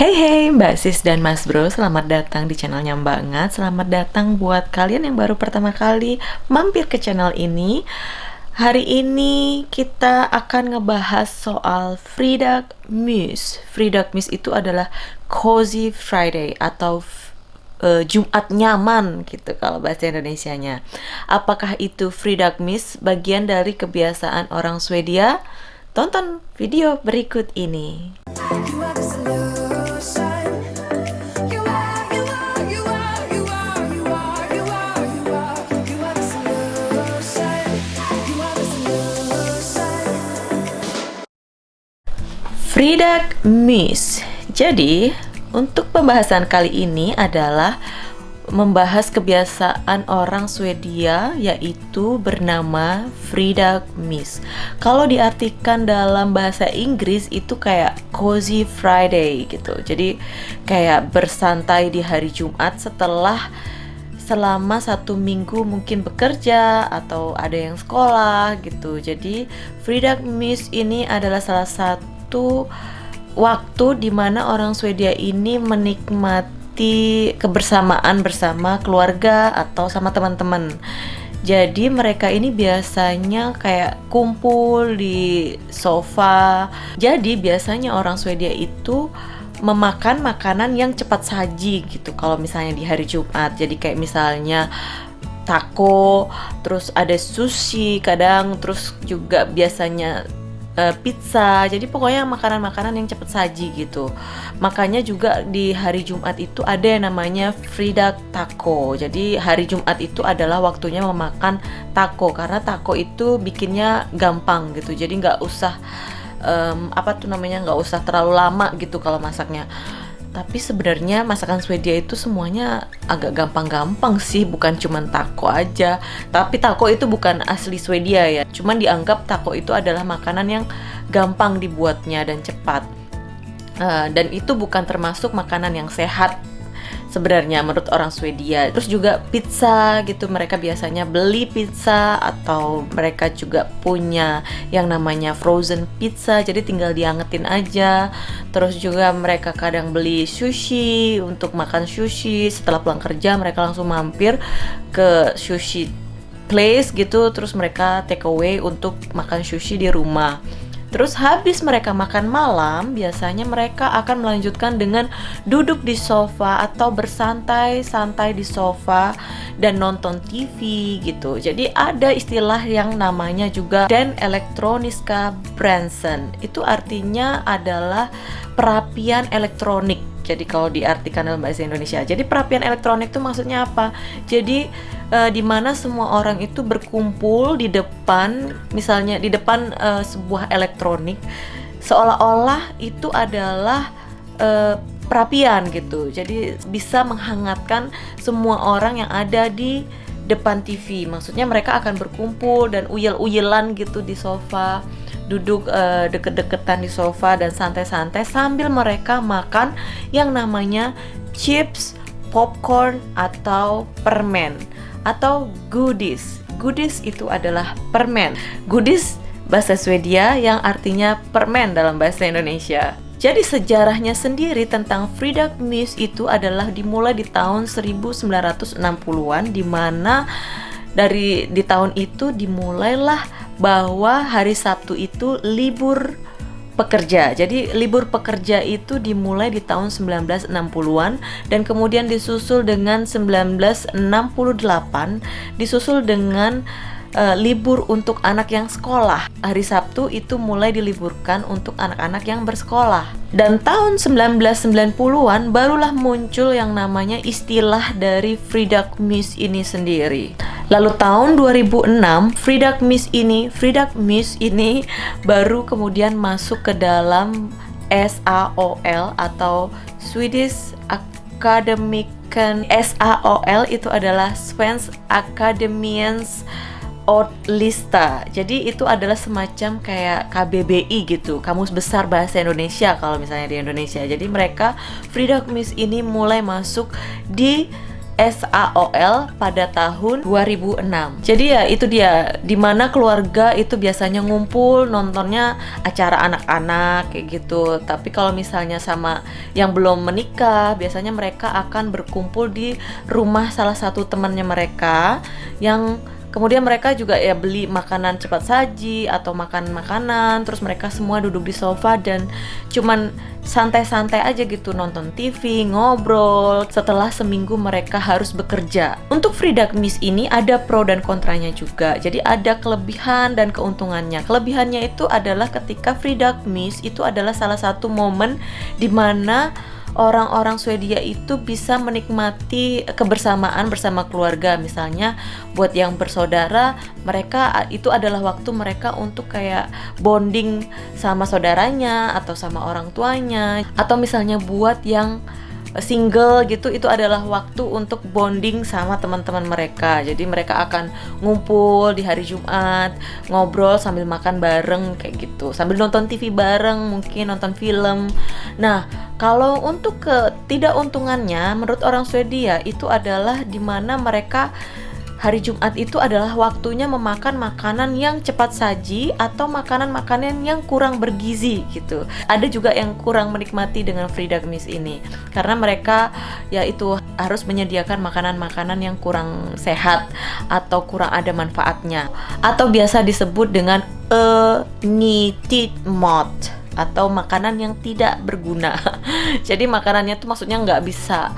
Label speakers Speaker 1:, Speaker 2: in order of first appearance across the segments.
Speaker 1: Hey hey Mbak Sis dan Mas Bro, selamat datang di channelnya Banget Selamat datang buat kalian yang baru pertama kali mampir ke channel ini Hari ini kita akan ngebahas soal Freedag Muse Freedag Muse itu adalah Cozy Friday atau uh, Jumat nyaman gitu kalau bahasa Indonesia-nya. Apakah itu Freedag Muse bagian dari kebiasaan orang Swedia? Tonton video berikut ini. Frida Miss. Jadi, untuk pembahasan kali ini adalah membahas kebiasaan orang Swedia yaitu bernama Frida Miss. Kalau diartikan dalam bahasa Inggris itu kayak cozy Friday gitu. Jadi kayak bersantai di hari Jumat setelah selama satu minggu mungkin bekerja atau ada yang sekolah gitu. Jadi Frida Miss ini adalah salah satu itu waktu di mana orang Swedia ini menikmati kebersamaan bersama keluarga atau sama teman-teman. Jadi mereka ini biasanya kayak kumpul di sofa. Jadi biasanya orang Swedia itu memakan makanan yang cepat saji gitu kalau misalnya di hari Jumat. Jadi kayak misalnya taco, terus ada sushi kadang, terus juga biasanya uh, pizza. Jadi pokoknya makanan-makanan yang cepat saji gitu. Makanya juga di hari Jumat itu ada yang namanya Frida Taco. Jadi hari Jumat itu adalah waktunya memakan taco. Karena taco itu bikinnya gampang gitu. Jadi nggak usah um, apa tuh namanya nggak usah terlalu lama gitu kalau masaknya tapi sebenarnya masakan Swedia itu semuanya agak gampang-gampang sih bukan cuma taco aja. Tapi taco itu bukan asli Swedia ya. Cuman dianggap taco itu adalah makanan yang gampang dibuatnya dan cepat. Uh, dan itu bukan termasuk makanan yang sehat sebenarnya menurut orang Swedia. Terus juga pizza gitu mereka biasanya beli pizza atau mereka juga punya yang namanya frozen pizza jadi tinggal diangetin aja. Terus juga mereka kadang beli sushi untuk makan sushi setelah pulang kerja mereka langsung mampir ke sushi place gitu terus mereka take away untuk makan sushi di rumah. Terus habis mereka makan malam, biasanya mereka akan melanjutkan dengan duduk di sofa atau bersantai-santai di sofa dan nonton TV gitu. Jadi ada istilah yang namanya juga Dan Elektroniska Branson. Itu artinya adalah perapian elektronik jadi kalau diartikan dalam bahasa Indonesia. Jadi perapian elektronik itu maksudnya apa? Jadi uh, di mana semua orang itu berkumpul di depan, misalnya di depan uh, sebuah elektronik, seolah-olah itu adalah uh, perapian gitu. Jadi bisa menghangatkan semua orang yang ada di depan TV. Maksudnya mereka akan berkumpul dan uyel-uyelan gitu di sofa duduk uh, deket-deketan di sofa dan santai-santai sambil mereka makan yang namanya chips, popcorn atau permen atau goodies. Goodies itu adalah permen. Goodies bahasa Swedia yang artinya permen dalam bahasa Indonesia. Jadi sejarahnya sendiri tentang Frida Muse itu adalah dimulai di tahun 1960-an di mana dari di tahun itu dimulailah bahwa hari Sabtu itu libur pekerja. Jadi libur pekerja itu dimulai di tahun 1960-an dan kemudian disusul dengan 1968, disusul dengan uh, libur untuk anak yang sekolah. Hari Sabtu itu mulai diliburkan untuk anak-anak yang bersekolah. Dan tahun 1990-an barulah muncul yang namanya istilah dari Frida Miss ini sendiri. Lalu tahun 2006 Frida Miss ini, Frida Miss ini baru kemudian masuk ke dalam SAOL atau Swedish Academican SAOL itu adalah Svensk Akademiens Lista. Jadi itu adalah semacam kayak KBBI gitu, Kamus Besar Bahasa Indonesia kalau misalnya di Indonesia. Jadi mereka Frida Miss ini mulai masuk di SAOL pada tahun 2006. Jadi ya itu dia di mana keluarga itu biasanya ngumpul nontonnya acara anak-anak kayak gitu. Tapi kalau misalnya sama yang belum menikah, biasanya mereka akan berkumpul di rumah salah satu temannya mereka yang Kemudian mereka juga ya beli makanan cepat saji atau makan makanan, terus mereka semua duduk di sofa dan cuman santai-santai aja gitu nonton TV, ngobrol. Setelah seminggu mereka harus bekerja. Untuk free Miss ini ada pro dan kontranya juga. Jadi ada kelebihan dan keuntungannya. Kelebihannya itu adalah ketika free Miss itu adalah salah satu momen di mana orang-orang Swedia itu bisa menikmati kebersamaan bersama keluarga. Misalnya buat yang bersaudara mereka itu adalah waktu mereka untuk kayak bonding sama saudaranya atau sama orang tuanya. Atau misalnya buat yang single gitu itu adalah waktu untuk bonding sama teman-teman mereka. Jadi mereka akan ngumpul di hari Jumat ngobrol sambil makan bareng kayak gitu. Sambil nonton TV bareng mungkin nonton film. Nah kalau untuk ke tidak untungannya menurut orang Swedia itu adalah di mana mereka hari Jumat itu adalah waktunya memakan makanan yang cepat saji atau makanan-makanan yang kurang bergizi gitu. Ada juga yang kurang menikmati dengan free Miss ini karena mereka yaitu harus menyediakan makanan-makanan yang kurang sehat atau kurang ada manfaatnya atau biasa disebut dengan a nyttigt mod atau makanan yang tidak berguna. Jadi makanannya tuh maksudnya nggak bisa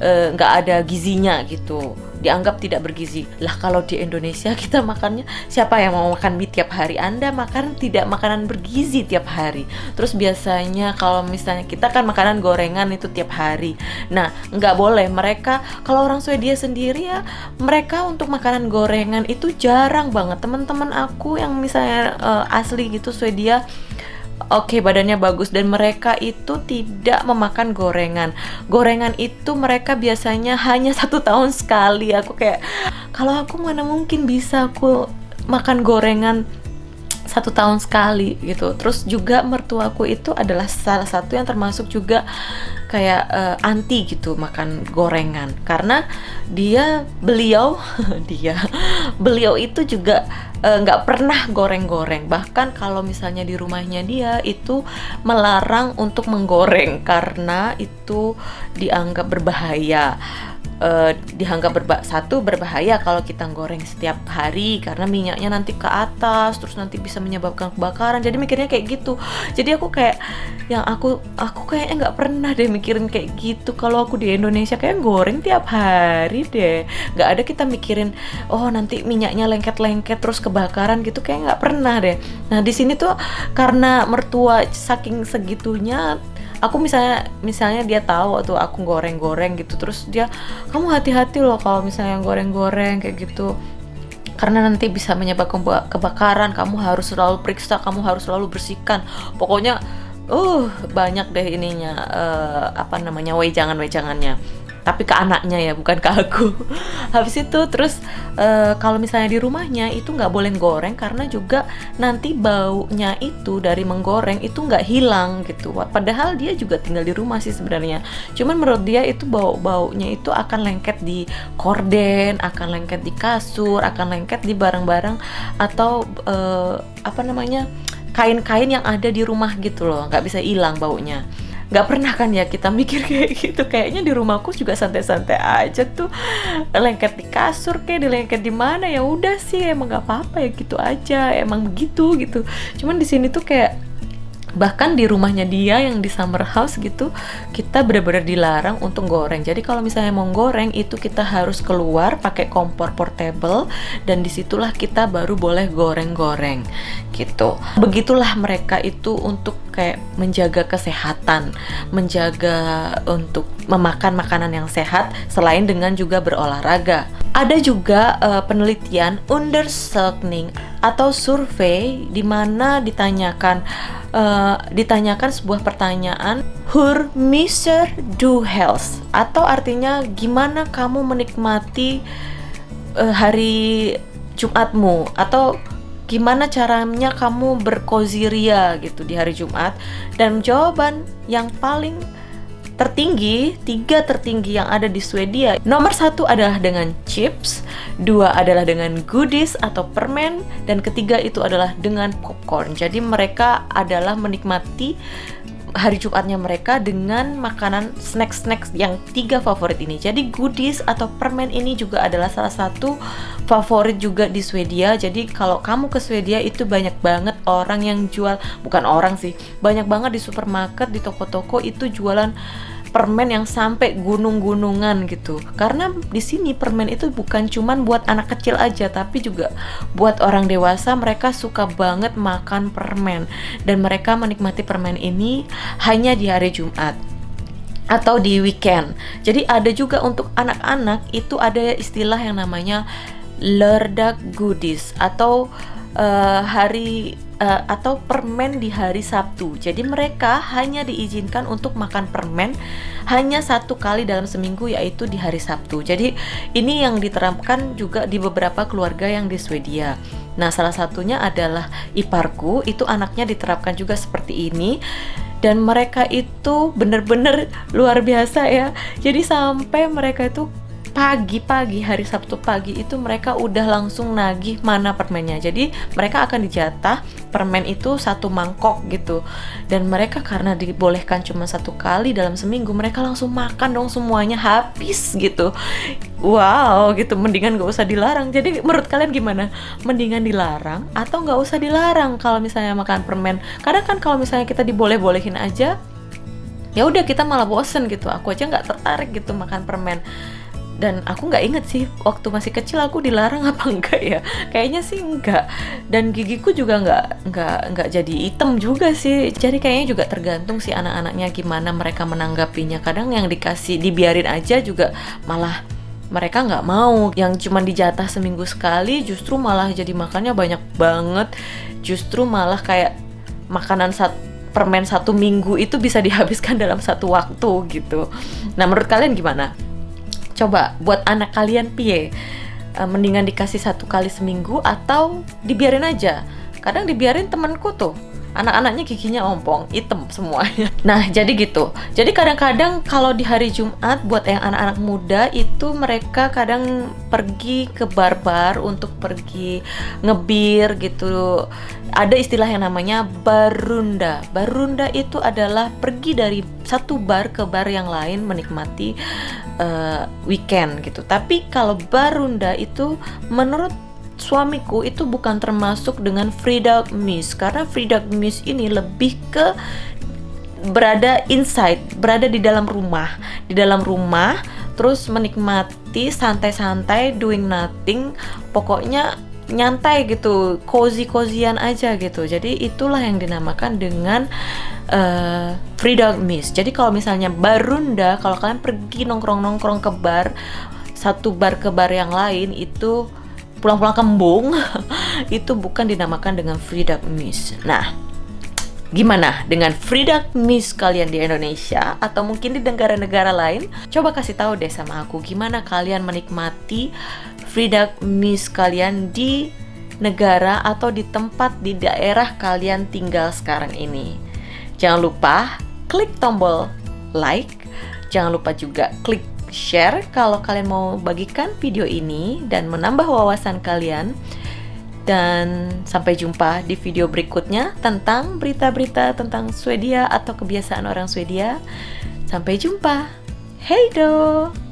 Speaker 1: nggak uh, ada gizinya gitu. Dianggap tidak bergizi. Lah kalau di Indonesia kita makannya siapa yang mau makan mie tiap hari? Anda makan tidak makanan bergizi tiap hari. Terus biasanya kalau misalnya kita kan makanan gorengan itu tiap hari. Nah nggak boleh. Mereka kalau orang Swedia sendiri ya mereka untuk makanan gorengan itu jarang banget. Teman-teman aku yang misalnya uh, asli gitu Swedia oke okay, badannya bagus. Dan mereka itu tidak memakan gorengan. Gorengan itu mereka biasanya hanya satu tahun sekali. Aku kayak kalau aku mana mungkin bisa aku makan gorengan satu tahun sekali gitu. Terus juga mertuaku itu adalah salah satu yang termasuk juga kayak uh, anti gitu makan gorengan. Karena dia beliau dia beliau itu juga nggak uh, pernah goreng-goreng. Bahkan kalau misalnya di rumahnya dia itu melarang untuk menggoreng karena itu dianggap berbahaya uh, dianggap berba satu berbahaya kalau kita goreng setiap hari karena minyaknya nanti ke atas terus nanti bisa menyebabkan kebakaran. Jadi mikirnya kayak gitu. Jadi aku kayak yang aku aku kayaknya nggak pernah deh mikirin kayak gitu. Kalau aku di Indonesia kayak goreng tiap hari deh. Nggak ada kita mikirin oh nanti minyaknya lengket-lengket terus kebakaran gitu kayak nggak pernah deh. Nah di sini tuh karena mertua saking segitunya aku misalnya misalnya dia tahu tuh aku goreng-goreng gitu terus dia kamu hati-hati loh kalau misalnya goreng-goreng kayak gitu. Karena nanti bisa menyebabkan kebakaran kamu harus selalu periksa kamu harus selalu bersihkan. Pokoknya uh banyak deh ininya uh, apa namanya wejangan-wejangannya tapi ke anaknya ya bukan ke aku. Habis itu terus uh, kalau misalnya di rumahnya itu nggak boleh goreng karena juga nanti baunya itu dari menggoreng itu nggak hilang gitu. Padahal dia juga tinggal di rumah sih sebenarnya. Cuman menurut dia itu bau baunya itu akan lengket di korden akan lengket di kasur akan lengket di barang-barang atau uh, apa namanya kain-kain yang ada di rumah gitu loh. Nggak bisa hilang baunya nggak pernah kan ya kita mikir kayak gitu. Kayaknya di rumahku juga santai-santai aja tuh. Lengket di kasur kayak di lengket di mana ya udah sih emang nggak apa-apa ya gitu aja. Emang begitu gitu. Cuman di sini tuh kayak bahkan di rumahnya dia yang di summer house gitu kita benar-benar dilarang untuk goreng. Jadi kalau misalnya mau goreng itu kita harus keluar pakai kompor portable dan di situlah kita baru boleh goreng-goreng gitu. Begitulah mereka itu untuk kayak menjaga kesehatan menjaga untuk memakan makanan yang sehat selain dengan juga berolahraga. Ada juga uh, penelitian undersökning atau survei di mana ditanyakan uh, ditanyakan sebuah pertanyaan Hur Mister du health atau artinya gimana kamu menikmati uh, hari Jumatmu? Atau gimana caranya kamu berkoziria gitu di hari Jumat dan jawaban yang paling tertinggi, tiga tertinggi yang ada di Swedia. Nomor satu adalah dengan chips, dua adalah dengan goodies atau permen, dan ketiga itu adalah dengan popcorn. Jadi mereka adalah menikmati hari Jumatnya mereka dengan makanan snack-snack yang tiga favorit ini. Jadi goodies atau permen ini juga adalah salah satu favorit juga di Swedia. Jadi kalau kamu ke Swedia itu banyak banget orang yang jual, bukan orang sih, banyak banget di supermarket, di toko-toko itu jualan permen yang sampai gunung-gunungan gitu. Karena di sini permen itu bukan cuman buat anak kecil aja, tapi juga buat orang dewasa. Mereka suka banget makan permen dan mereka menikmati permen ini hanya di hari Jumat atau di weekend. Jadi ada juga untuk anak-anak itu ada istilah yang namanya lerdak goodies atau uh, hari uh, atau permen di hari Sabtu. Jadi mereka hanya diizinkan untuk makan permen hanya satu kali dalam seminggu yaitu di hari Sabtu. Jadi ini yang diterapkan juga di beberapa keluarga yang di Swedia. Nah, salah satunya adalah iparku, itu anaknya diterapkan juga seperti ini dan mereka itu benar-benar luar biasa ya. Jadi sampai mereka itu pagi-pagi hari Sabtu pagi itu mereka udah langsung nagih mana permennya. Jadi mereka akan dijatah permen itu satu mangkok gitu. Dan mereka karena dibolehkan cuma satu kali dalam seminggu mereka langsung makan dong semuanya habis gitu. Wow gitu. Mendingan gak usah dilarang. Jadi menurut kalian gimana? Mendingan dilarang atau nggak usah dilarang kalau misalnya makan permen? Kadang kan kalau misalnya kita diboleh-bolehin aja ya udah kita malah bosen gitu. Aku aja nggak tertarik gitu makan permen dan aku nggak inget sih waktu masih kecil aku dilarang apa enggak ya. Kayaknya sih enggak. Dan gigiku juga nggak nggak nggak jadi hitam juga sih. Jadi kayaknya juga tergantung sih anak-anaknya gimana mereka menanggapinya. Kadang yang dikasih dibiarin aja juga malah mereka nggak mau. Yang cuma dijatah seminggu sekali justru malah jadi makannya banyak banget. Justru malah kayak makanan satu permen satu minggu itu bisa dihabiskan dalam satu waktu gitu. Nah menurut kalian gimana? Coba buat anak kalian pie uh, mendingan dikasih satu kali seminggu atau dibiarin aja. Kadang dibiarin temenku tuh anak-anaknya giginya ompong, hitam semuanya. Nah, jadi gitu. Jadi kadang-kadang kalau di hari Jumat buat yang anak-anak muda itu mereka kadang pergi ke bar-bar untuk pergi ngebir gitu. Ada istilah yang namanya barunda. Barunda itu adalah pergi dari satu bar ke bar yang lain menikmati uh, weekend gitu. Tapi kalau barunda itu menurut suamiku itu bukan termasuk dengan Frida Miss karena Frida Miss ini lebih ke berada inside, berada di dalam rumah, di dalam rumah terus menikmati santai-santai doing nothing, pokoknya nyantai gitu, cozy-cozian aja gitu. Jadi itulah yang dinamakan dengan uh, free dog miss. Jadi kalau misalnya barunda, kalau kalian pergi nongkrong-nongkrong ke bar, satu bar ke bar yang lain itu pulang-pulang kembung itu bukan dinamakan dengan Frida Miss. Nah, gimana dengan Frida Miss kalian di Indonesia atau mungkin di negara-negara lain? Coba kasih tahu deh sama aku gimana kalian menikmati Frida Miss kalian di negara atau di tempat di daerah kalian tinggal sekarang ini. Jangan lupa klik tombol like, jangan lupa juga klik share kalau kalian mau bagikan video ini dan menambah wawasan kalian. Dan sampai jumpa di video berikutnya tentang berita-berita tentang Swedia atau kebiasaan orang Swedia. Sampai jumpa. Hey do!